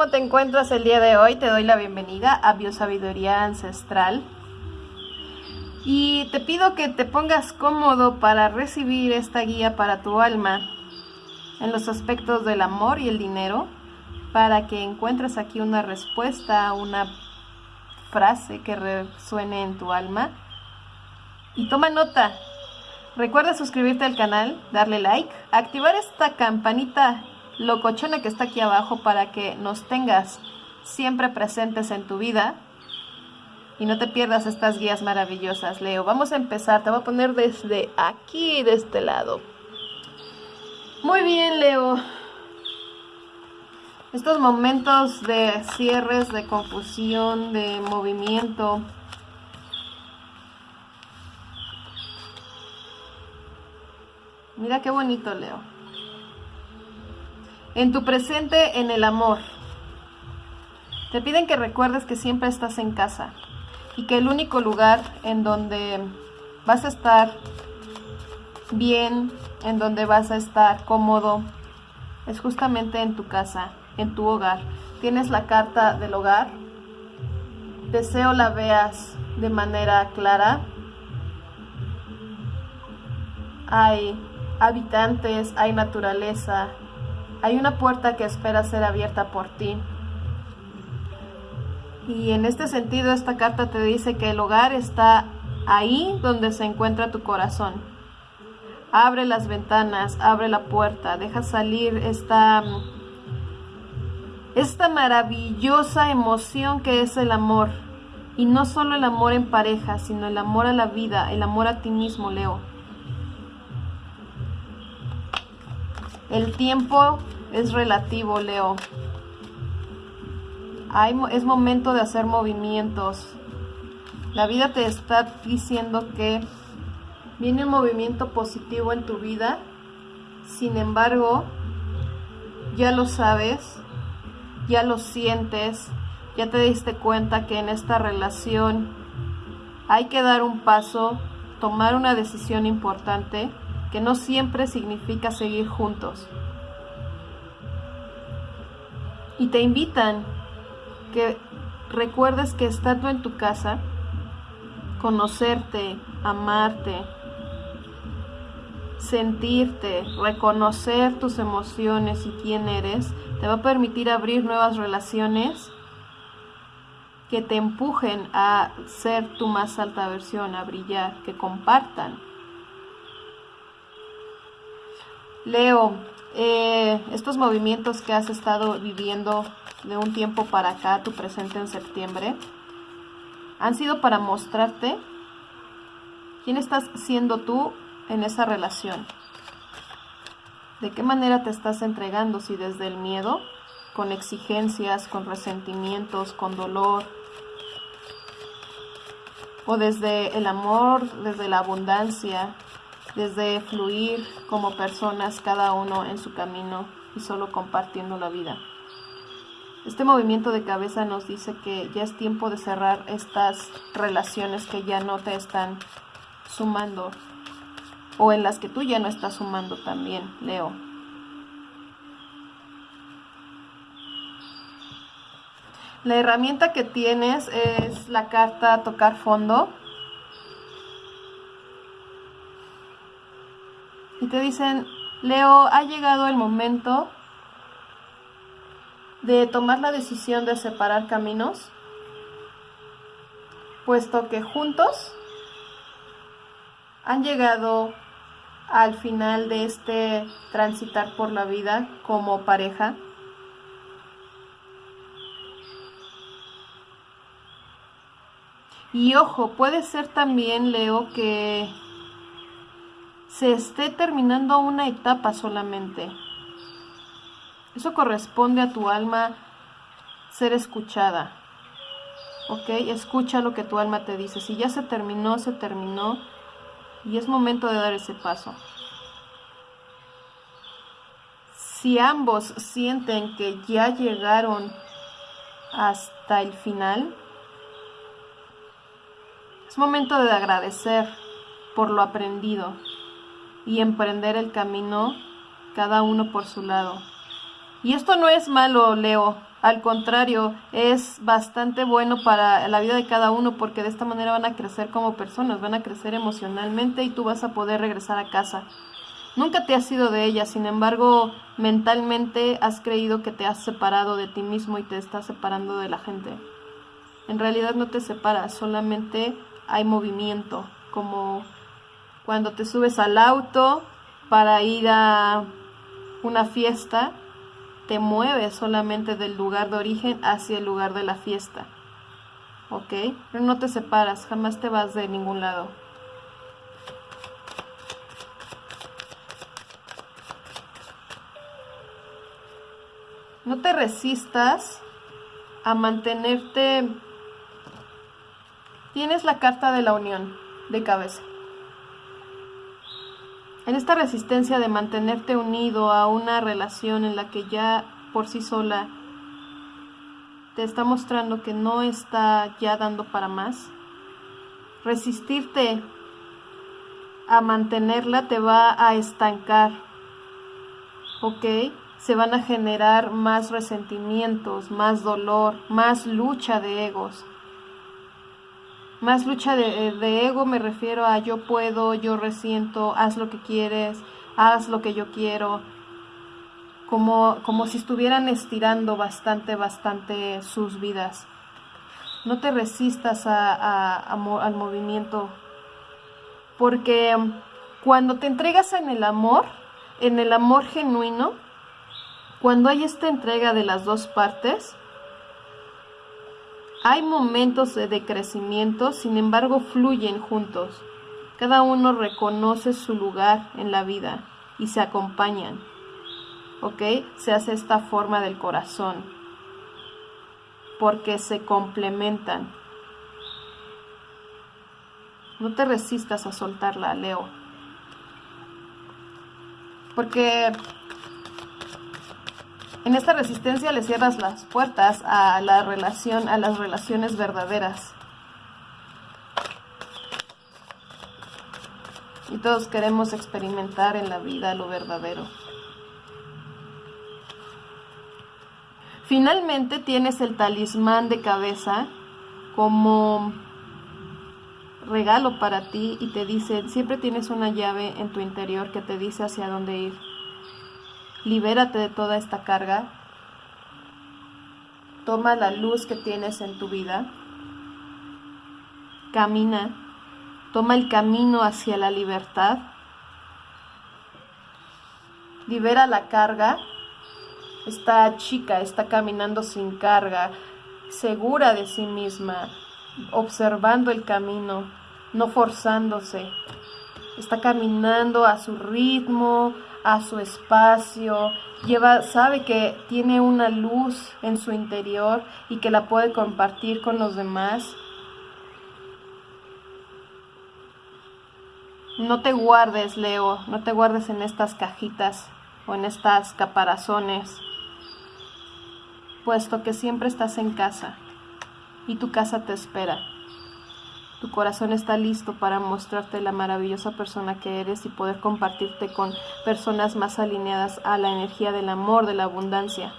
¿cómo te encuentras el día de hoy? Te doy la bienvenida a Biosabiduría Ancestral. Y te pido que te pongas cómodo para recibir esta guía para tu alma en los aspectos del amor y el dinero, para que encuentres aquí una respuesta, una frase que resuene en tu alma. Y toma nota. Recuerda suscribirte al canal, darle like, activar esta campanita locochona que está aquí abajo para que nos tengas siempre presentes en tu vida y no te pierdas estas guías maravillosas, Leo. Vamos a empezar, te voy a poner desde aquí, de este lado. Muy bien, Leo. Estos momentos de cierres, de confusión, de movimiento. Mira qué bonito, Leo en tu presente, en el amor. Te piden que recuerdes que siempre estás en casa y que el único lugar en donde vas a estar bien, en donde vas a estar cómodo, es justamente en tu casa, en tu hogar. Tienes la carta del hogar. Deseo la veas de manera clara. Hay habitantes, hay naturaleza, hay una puerta que espera ser abierta por ti. Y en este sentido esta carta te dice que el hogar está ahí donde se encuentra tu corazón. Abre las ventanas, abre la puerta, deja salir esta, esta maravillosa emoción que es el amor. Y no solo el amor en pareja, sino el amor a la vida, el amor a ti mismo, Leo. El tiempo es relativo, Leo. es momento de hacer movimientos. La vida te está diciendo que viene un movimiento positivo en tu vida. Sin embargo, ya lo sabes, ya lo sientes, ya te diste cuenta que en esta relación hay que dar un paso, tomar una decisión importante que no siempre significa seguir juntos. Y te invitan que recuerdes que estando en tu casa, conocerte, amarte, sentirte, reconocer tus emociones y quién eres, te va a permitir abrir nuevas relaciones que te empujen a ser tu más alta versión, a brillar, que compartan Leo, eh, estos movimientos que has estado viviendo de un tiempo para acá, tu presente en septiembre, han sido para mostrarte quién estás siendo tú en esa relación. ¿De qué manera te estás entregando? Si desde el miedo, con exigencias, con resentimientos, con dolor, o desde el amor, desde la abundancia, desde fluir como personas cada uno en su camino y solo compartiendo la vida. Este movimiento de cabeza nos dice que ya es tiempo de cerrar estas relaciones que ya no te están sumando o en las que tú ya no estás sumando también, Leo. La herramienta que tienes es la carta tocar fondo y te dicen, Leo, ha llegado el momento de tomar la decisión de separar caminos, puesto que juntos han llegado al final de este transitar por la vida como pareja. Y ojo, puede ser también, Leo, que se esté terminando una etapa solamente. Eso corresponde a tu alma ser escuchada. ¿Ok? Escucha lo que tu alma te dice. Si ya se terminó, se terminó. Y es momento de dar ese paso. Si ambos sienten que ya llegaron hasta el final, es momento de agradecer por lo aprendido y emprender el camino cada uno por su lado. Y esto no es malo, Leo. Al contrario, es bastante bueno para la vida de cada uno porque de esta manera van a crecer como personas, van a crecer emocionalmente y tú vas a poder regresar a casa. Nunca te has sido de ella, sin embargo, mentalmente has creído que te has separado de ti mismo y te estás separando de la gente. En realidad no te separas, solamente hay movimiento, como cuando te subes al auto para ir a una fiesta, te mueves solamente del lugar de origen hacia el lugar de la fiesta. ¿Ok? Pero no te separas, jamás te vas de ningún lado. No te resistas a mantenerte... Tienes la carta de la unión de cabeza. En esta resistencia de mantenerte unido a una relación en la que ya por sí sola te está mostrando que no está ya dando para más, resistirte a mantenerla te va a estancar, ¿ok? se van a generar más resentimientos, más dolor, más lucha de egos. Más lucha de, ego me refiero a yo puedo, yo resiento, haz lo que quieres, haz lo que yo quiero. Como, como si estuvieran estirando bastante, bastante sus vidas. No te resistas al movimiento, porque cuando te entregas en el amor, en el amor genuino, cuando hay esta entrega de las dos partes, hay momentos de crecimiento, sin embargo fluyen juntos. Cada uno reconoce su lugar en la vida y se acompañan. ¿Ok? Se hace esta forma del corazón. Porque se complementan. No te resistas a soltarla, Leo. Porque en esta resistencia le cierras las puertas a la relación, a las relaciones verdaderas. Y todos queremos experimentar en la vida lo verdadero. Finalmente tienes el talismán de cabeza como regalo para ti y te dice, siempre tienes una llave en tu interior que te dice hacia dónde ir libérate de toda esta carga, toma la luz que tienes en tu vida, camina, toma el camino hacia la libertad, libera la carga, esta chica está caminando sin carga, segura de sí misma, observando el camino, no forzándose, está caminando a su ritmo, a su espacio, lleva, sabe que tiene una luz en su interior y que la puede compartir con los demás. No te guardes, Leo, no te guardes en estas cajitas o en estas caparazones, puesto que siempre estás en casa y tu casa te espera. Tu corazón está listo para mostrarte la maravillosa persona que eres y poder compartirte con personas más alineadas a la energía del amor, de la abundancia.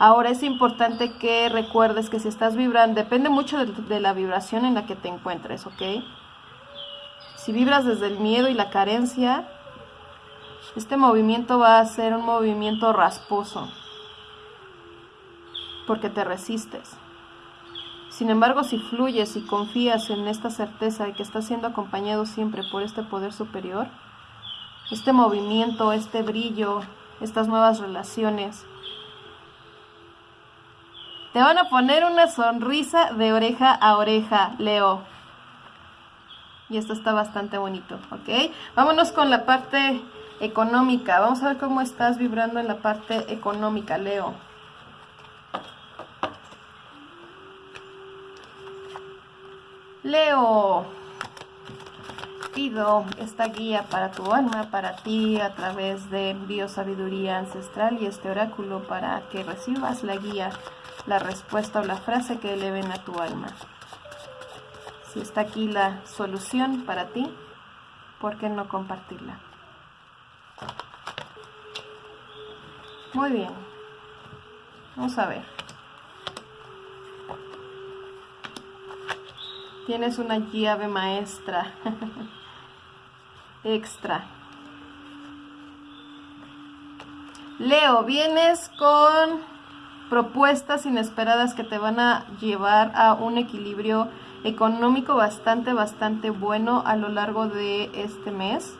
Ahora es importante que recuerdes que si estás vibrando, depende mucho de, la vibración en la que te encuentres, ¿ok? Si vibras desde el miedo y la carencia, este movimiento va a ser un movimiento rasposo, porque te resistes. Sin embargo, si fluyes y confías en esta certeza de que estás siendo acompañado siempre por este poder superior, este movimiento, este brillo, estas nuevas relaciones, te van a poner una sonrisa de oreja a oreja, Leo. Y esto está bastante bonito, ¿ok? Vámonos con la parte económica. Vamos a ver cómo estás vibrando en la parte económica, Leo. Leo, pido esta guía para tu alma, para ti, a través de biosabiduría ancestral y este oráculo para que recibas la guía, la respuesta o la frase que eleven a tu alma. Si está aquí la solución para ti, ¿por qué no compartirla? Muy bien. Vamos a ver. Tienes una llave maestra. Extra. Leo, vienes con propuestas inesperadas que te van a llevar a un equilibrio económico bastante, bastante bueno a lo largo de este mes.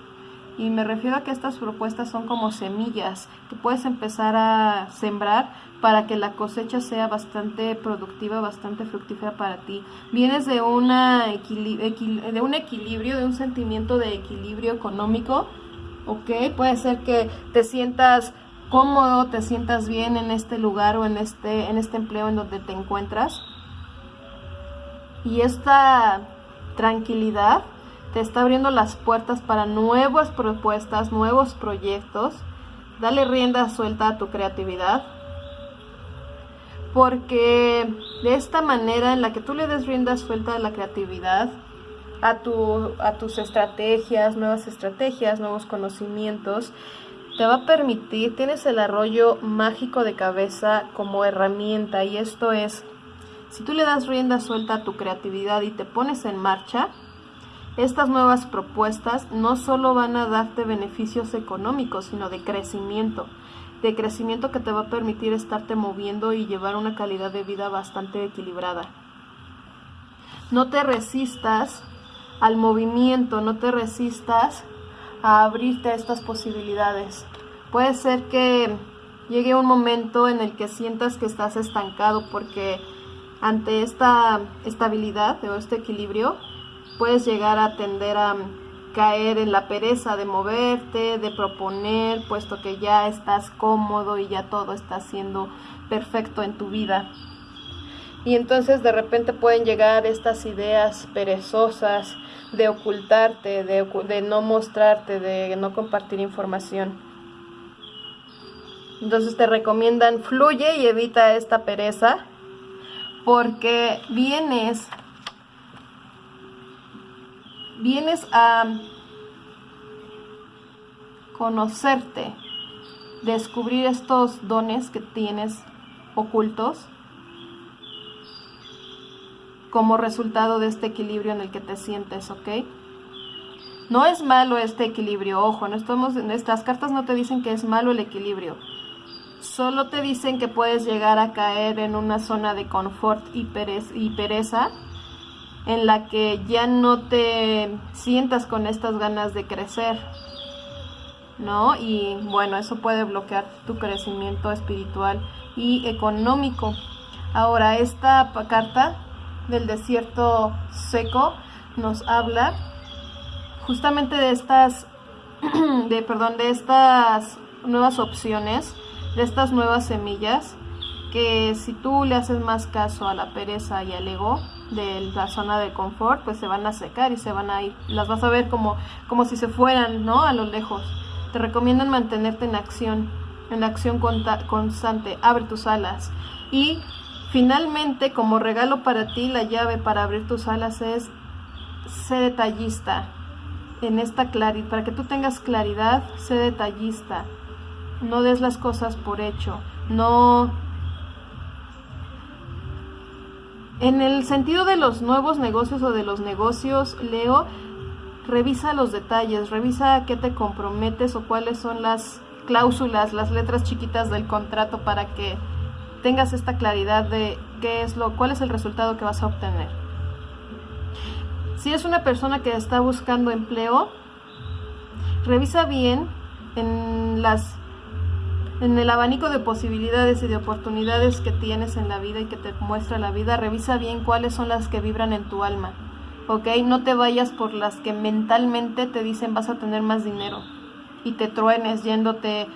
Y me refiero a que estas propuestas son como semillas que puedes empezar a sembrar para que la cosecha sea bastante productiva, bastante fructífera para ti. Vienes de, una de un equilibrio, de un sentimiento de equilibrio económico, ¿ok? Puede ser que te sientas cómodo, te sientas bien en este lugar o en este, en este empleo en donde te encuentras. Y esta tranquilidad te está abriendo las puertas para nuevas propuestas, nuevos proyectos. Dale rienda suelta a tu creatividad. Porque de esta manera en la que tú le des rienda suelta a la creatividad, a, tu, a tus estrategias, nuevas estrategias, nuevos conocimientos, te va a permitir, tienes el arroyo mágico de cabeza como herramienta. Y esto es, si tú le das rienda suelta a tu creatividad y te pones en marcha, estas nuevas propuestas no solo van a darte beneficios económicos, sino de crecimiento, de crecimiento que te va a permitir estarte moviendo y llevar una calidad de vida bastante equilibrada. No te resistas al movimiento, no te resistas a abrirte a estas posibilidades. Puede ser que llegue un momento en el que sientas que estás estancado porque ante esta estabilidad o este equilibrio puedes llegar a tender a caer en la pereza de moverte, de proponer, puesto que ya estás cómodo y ya todo está siendo perfecto en tu vida. Y entonces de repente pueden llegar estas ideas perezosas de ocultarte, de, no mostrarte, de no compartir información. Entonces te recomiendan fluye y evita esta pereza porque vienes vienes a conocerte, descubrir estos dones que tienes ocultos como resultado de este equilibrio en el que te sientes, ¿ok? No es malo este equilibrio, ojo, no estamos, nuestras cartas no te dicen que es malo el equilibrio, solo te dicen que puedes llegar a caer en una zona de confort y pereza en la que ya no te sientas con estas ganas de crecer, ¿no? Y bueno, eso puede bloquear tu crecimiento espiritual y económico. Ahora, esta carta del desierto seco nos habla justamente de estas, de, perdón, de estas nuevas opciones, de estas nuevas semillas, que si tú le haces más caso a la pereza y al ego, de la zona de confort, pues se van a secar y se van a ir. Las vas a ver como, como si se fueran, ¿no? A lo lejos. Te recomiendan mantenerte en acción, en acción constante. Abre tus alas. Y finalmente, como regalo para ti, la llave para abrir tus alas es sé detallista. En esta claridad, para que tú tengas claridad, sé detallista. No des las cosas por hecho. No En el sentido de los nuevos negocios o de los negocios, Leo, revisa los detalles, revisa qué te comprometes o cuáles son las cláusulas, las letras chiquitas del contrato para que tengas esta claridad de qué es lo, cuál es el resultado que vas a obtener. Si es una persona que está buscando empleo, revisa bien en las en el abanico de posibilidades y de oportunidades que tienes en la vida y que te muestra la vida, revisa bien cuáles son las que vibran en tu alma. ¿Ok? No te vayas por las que mentalmente te dicen vas a tener más dinero y te truenes yéndote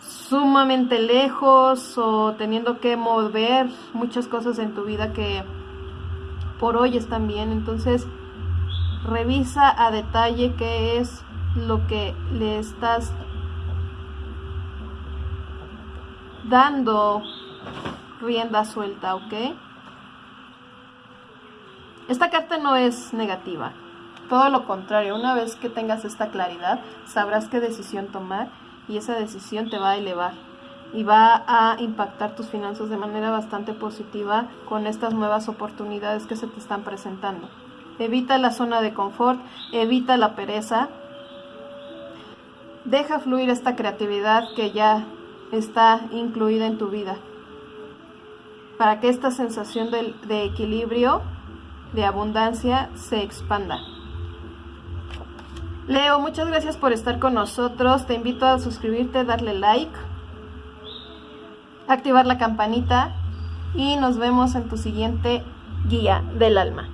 sumamente lejos o teniendo que mover muchas cosas en tu vida que por hoy están bien. Entonces, revisa a detalle qué es lo que le estás dando rienda suelta, ¿ok? Esta carta no es negativa, todo lo contrario, una vez que tengas esta claridad, sabrás qué decisión tomar y esa decisión te va a elevar. y va a impactar tus finanzas de manera bastante positiva con estas nuevas oportunidades que se te están presentando. Evita la zona de confort, evita la pereza, deja fluir esta creatividad que ya está incluida en tu vida para que esta sensación de, equilibrio, de abundancia, se expanda. Leo, muchas gracias por estar con nosotros. Te invito a suscribirte, darle like, activar la campanita y nos vemos en tu siguiente guía del alma.